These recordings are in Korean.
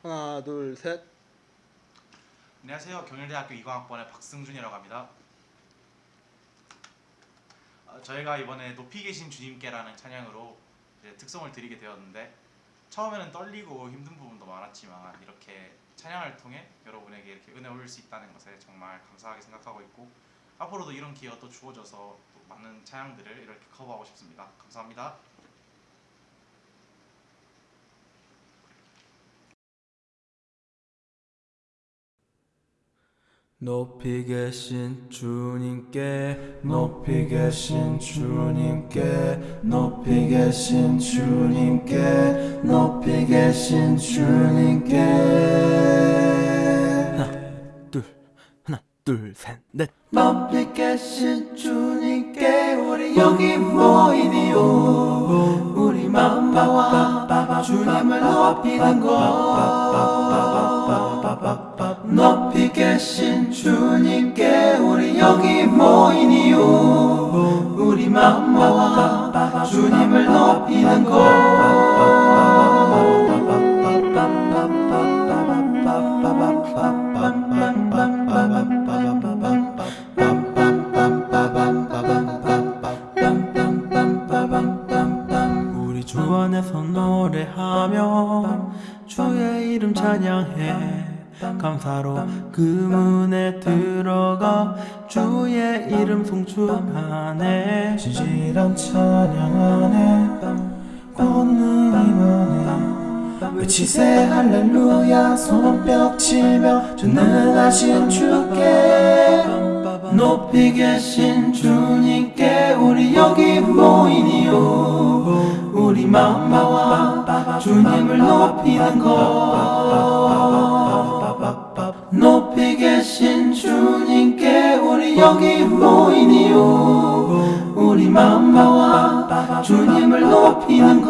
하나 둘 셋. 안녕하세요. 경일대학교 2과학번의 박승준이라고 합니다. 어, 저희가 이번에 높이 계신 주님께라는 찬양으로 특성을 드리게 되었는데 처음에는 떨리고 힘든 부분도 많았지만 이렇게 찬양을 통해 여러분에게 이렇게 은혜 올릴 수 있다는 것에 정말 감사하게 생각하고 있고 앞으로도 이런 기회가 또 주어져서 또 많은 찬양들을 이렇게 커버하고 싶습니다. 감사합니다. 높이 계신 주님께 높이 계신 주님께 높이 계신 주님께 높이 계신 주님께. 하나 둘 하나 둘셋넷. 높이 계신 주님께 우리 여기 모이니요 우리 마음 모아 주님을 높이는 것 높이 계신 주님께 우리 여기 모이니요. 우리 마음 모아 주님을 높이는 우리 주 안에서 노래하며 주의 이름 찬양해 감사로 그 문에 들어가 주의 이름 송축하네. 진실한 찬양 안에 권능 임하네. 외치세 할렐루야 손뼉 치며 주는 하신 주께 높이 계신 주님께 우리 여기 모이니요. 우리 마음 모아 주님을 높이는 것 여기 모이니요. 우리 마음 모아 주님을 높이는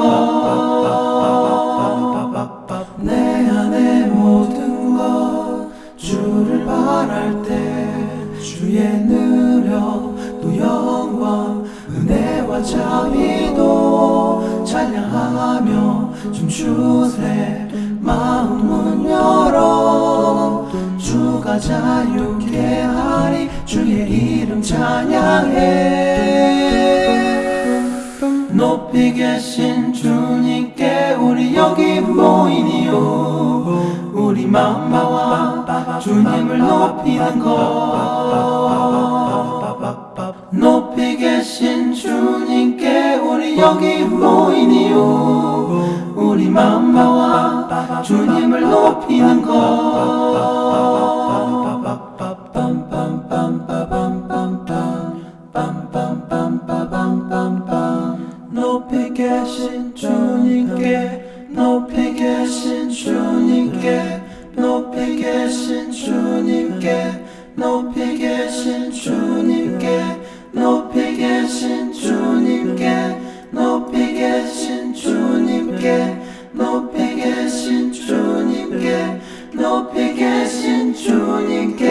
것내 안에 모든 것 주를 바랄 때 주의 느려 또 영광 은혜와 자비도 찬양하며 춤추세. 마음은 열어. 주가 이름 찬양해. 높이 계신 주님께 우리 여기 모이니요. 우리 마음 모아 주님을 높이는 것. 높이 계신 주님께 우리 여기 모이니요. 우리 마음 모아 주님을 높이는 것 계신 주님께 높이 계신 주님께 높이 계신 주님께 높이 계신 주님께 높이 계신 주님께 높이 계신 주님께 높이 계신 주님께 높이 계신 주님께.